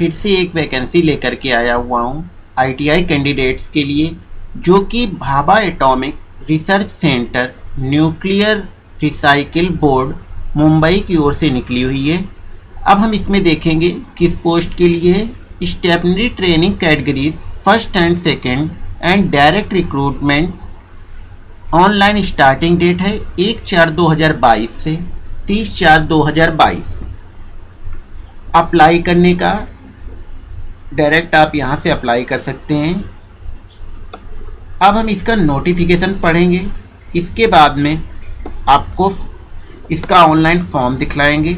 फिर से एक वैकेंसी लेकर के आया हुआ हूँ आईटीआई कैंडिडेट्स के लिए, जो कि Bhabha atomic research centre nuclear recycle board Mumbai की ओर से निकली हुई है। अब हम इसमें देखेंगे किस पोस्ट के लिए stipendiary training categories first and second and direct recruitment online starting date है एक चार दो हज़ार बाईस से तीस चार दो हज़ार बाईस। अप्लाई करने का डायरेक्ट आप यहाँ से अप्लाई कर सकते हैं। अब हम इसका नोटिफिकेशन पढ़ेंगे। इसके बाद में आपको इसका ऑनलाइन फॉर्म दिखलाएँगे।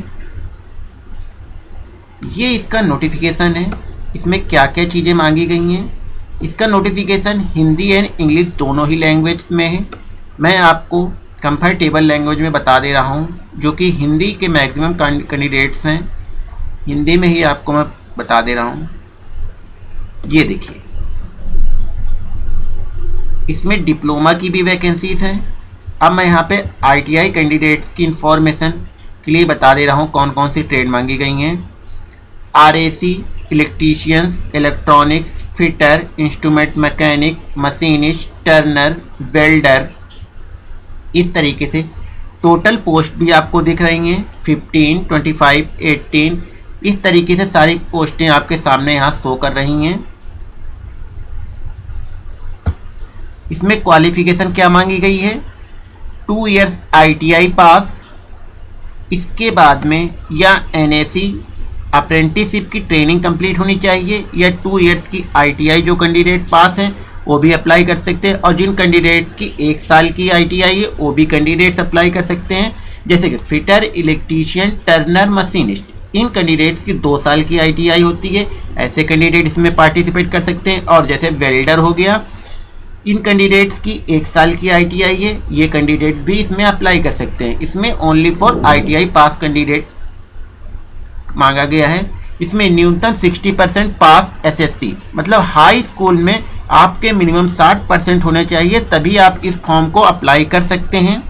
ये इसका नोटिफिकेशन है। इसमें क्या क्या चीज़ें मांगी गई हैं? इसका नोटिफिकेशन हिंदी एंड इंग्लिश दोनों ही लैंग्वेज में है। मैं आपको कंफर्टेबल लैंग्वेज में बता दे रहा हूँ, जो कि हिंदी के मैक्सिमम कैंडिडेट्स हैं। हिंदी में ही आपको मैं बता दे रहा हूँ। ये देखिए। इसमें डिप्लोमा की भी वैकेंसीज हैं। अब मैं यहाँ पे आईटीआई कैंडिडेट्स की इंफॉर्मेशन के लिए बता दे रहा हूँ कौन कौन सी ट्रेड मांगी गई हैं। RAC electricians electronics fitter instrument mechanic machinist turner welder इस तरीके से टोटल पोस्ट भी आपको दिख रही हैं। 15, 25, 18 इस तरीके से सारी पोस्टें आपके सामने यहाँ शो कर रही हैं। इसमें क्वालिफिकेशन क्या मांगी गई है? टू इयर्स आईटीआई पास इसके बाद में या एनएसी अप्रेंटिसशिप की ट्रेनिंग कंप्लीट होनी चाहिए या टू इयर्स की आईटीआई जो कैंडिडेट पास हैं, वो भी अप्लाई कर सकते हैं और जिन कैंडिडेट्स की एक साल की आईटीआई है, वो भी कैंडिडेट्स अप्लाई कर सकते हैं। जैसे कि फिटर इलेक्ट्रीशियन टर्नर मशीनिस्ट इन कैंडिडेट्स की दो साल की आईटीआई होती है, ऐसे कैंडिडेट इसमें पार्टिसिपेट कर सकते हैं। और जैसे वेल्डर हो गया इन कैंडिडेट्स की एक साल की आईटीआई है, ये कैंडिडेट्स भी इसमें अप्लाई कर सकते हैं। इसमें only for ITI pass candidate मांगा गया है। इसमें न्यूनतम 60 परसेंट पास एसएससी मतलब हाई स्कूल में आपके मिनिमम 60 परसेंट होने चाहिए, तभी आप इस फॉर्म को अप्लाई कर सकते हैं।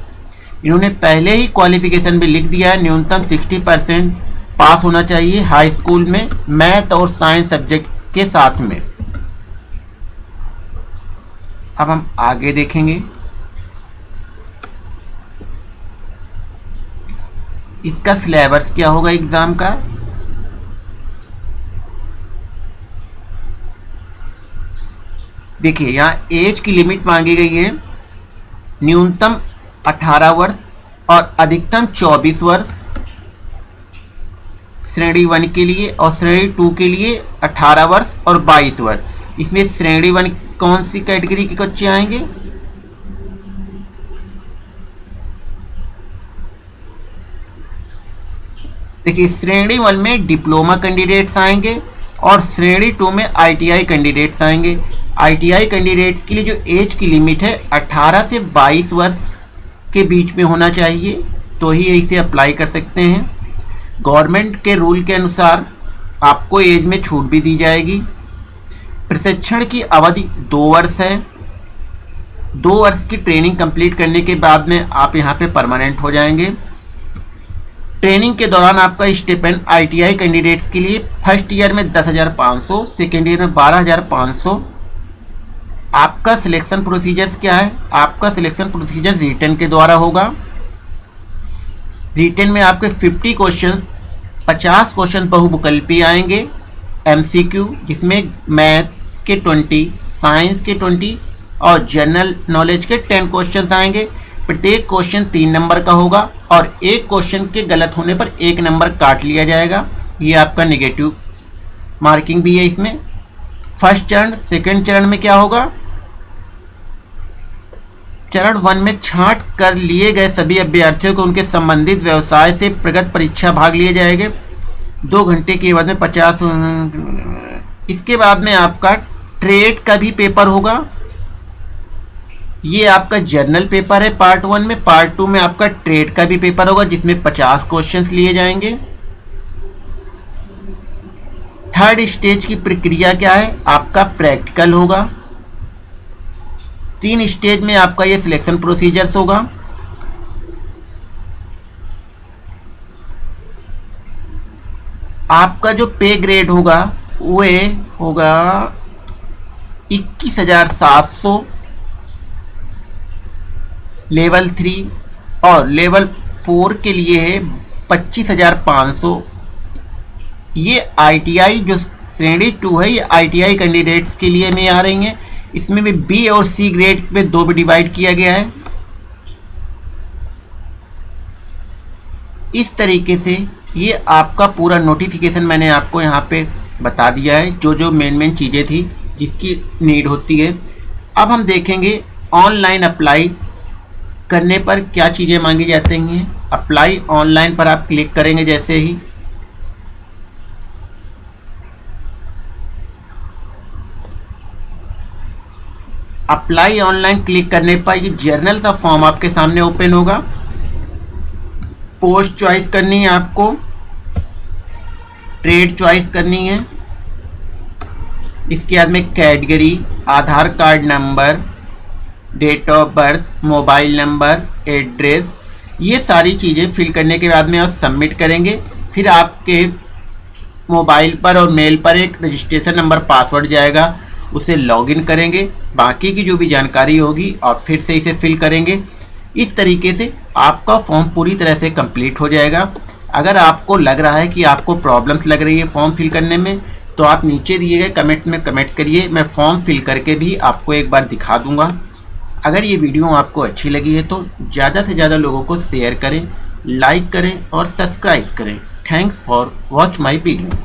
इन्होंने पहले ही क्वालिफिकेशन भी लिख दिया है, न्यूनतम 60 परसेंट पास होना चाहिए हाई स्कूल में मैथ और साइंस सब्जेक्ट के साथ में। अब हम आगे देखेंगे। इसका सिलेबस क्या होगा एग्ज़ाम का? देखिए, यहाँ एज की लिमिट मांगी गई है। न्यूनतम 18 वर्ष और अधिकतम 24 वर्ष। श्रेणी वन के लिए और श्रेणी टू के लिए 18 वर्ष और 22 वर्ष। इसमें श्रेणी वन कौन सी कैटेगरी के बच्चे आएँगे? देखिए, श्रेणी वन में डिप्लोमा कैंडिडेट्स आएँगे और श्रेणी टू में आईटीआई कैंडिडेट्स आएँगे। आईटीआई कैंडिडेट्स के लिए जो एज की लिमिट है 18 से 22 वर्ष के बीच में होना चाहिए तो ही इसे अप्लाई कर सकते हैं। गवर्नमेंट के रूल के अनुसार आपको एज में छूट भी दी जाएगी। प्रशिक्षण की अवधि दो वर्ष है। दो वर्ष की ट्रेनिंग कंप्लीट करने के बाद में आप यहाँ पे परमानेंट हो जाएँगे। ट्रेनिंग के दौरान आपका स्टेपेंड आईटीआई कैंडिडेट्स के लिए फ़र्स्ट ईयर में दस हज़ार पाँच सौ सेकेंड ईयर में बारह हज़ार पाँच सौ। आपका सिलेक्शन प्रोसीजर्स क्या है? आपका सिलेक्शन प्रोसीजर रिटर्न के द्वारा होगा। रिटर्न में आपके 50 क्वेश्चंस 50 क्वेश्चन बहुविकल्पी आएँगे। एमसीक्यू जिसमें मैथ के 20 साइंस के 20 और जनरल नॉलेज के 10 क्वेश्चन आएँगे। प्रत्येक क्वेश्चन तीन नंबर का होगा और एक क्वेश्चन के गलत होने पर एक नंबर काट लिया जाएगा। ये आपका निगेटिव मार्किंग भी है इसमें। फ़र्स्ट चरण सेकंड चरण में क्या होगा? चरण वन में छांट कर लिए गए सभी अभ्यर्थियों को उनके संबंधित व्यवसाय से प्रगत परीक्षा भाग लिए जाएँगे। दो घंटे के बाद में पचास, इसके बाद में आपका ट्रेड का भी पेपर होगा। ये आपका जर्नल पेपर है पार्ट वन में। पार्ट टू में आपका ट्रेड का भी पेपर होगा, जिसमें पचास क्वेश्चंस लिए जाएँगे। थर्ड स्टेज की प्रक्रिया क्या है? आपका प्रैक्टिकल होगा। तीन स्टेज में आपका ये सिलेक्शन प्रोसीजर्स होगा। आपका जो पे ग्रेड होगा, वे होगा इक्कीस हज़ार सात सौ लेवल थ्री और लेवल फोर के लिए है पच्चीस हज़ार पाँच सौ। ये आईटीआई जो श्रेणी टू है, ये आईटीआई कैंडिडेट्स के लिए में आ रही हैं। इसमें भी बी और सी ग्रेड में दो भी डिवाइड किया गया है। इस तरीके से ये आपका पूरा नोटिफिकेशन मैंने आपको यहाँ पे बता दिया है जो जो मेन मेन चीज़ें थी। जिसकी नीड होती है। अब हम देखेंगे ऑनलाइन अप्लाई करने पर क्या चीज़ें मांगी जाती हैं। अप्लाई ऑनलाइन पर आप क्लिक करेंगे जैसे ही। अप्लाई ऑनलाइन क्लिक करने पर ये जर्नल का फॉर्म आपके सामने ओपन होगा। पोस्ट चॉइस करनी है आपको। ट्रेड चॉइस करनी है। इसके बाद में category Aadhaar card number date of birth mobile number address ये सारी चीज़ें फिल करने के बाद में आप सबमिट करेंगे। फिर आपके मोबाइल पर और मेल पर एक रजिस्ट्रेशन नंबर पासवर्ड जाएगा। उसे लॉगिन करेंगे। बाकी की जो भी जानकारी होगी, आप फिर से इसे फिल करेंगे। इस तरीके से आपका फॉर्म पूरी तरह से कंप्लीट हो जाएगा। अगर आपको लग रहा है कि आपको प्रॉब्लम्स लग रही है फॉर्म फिल करने में तो आप नीचे दिए गए कमेंट में कमेंट करिए, मैं फॉर्म फिल करके भी आपको एक बार दिखा दूँगा। अगर ये वीडियो आपको अच्छी लगी है तो ज़्यादा से ज़्यादा लोगों को शेयर करें लाइक करें और सब्सक्राइब करें। Thanks for watch my video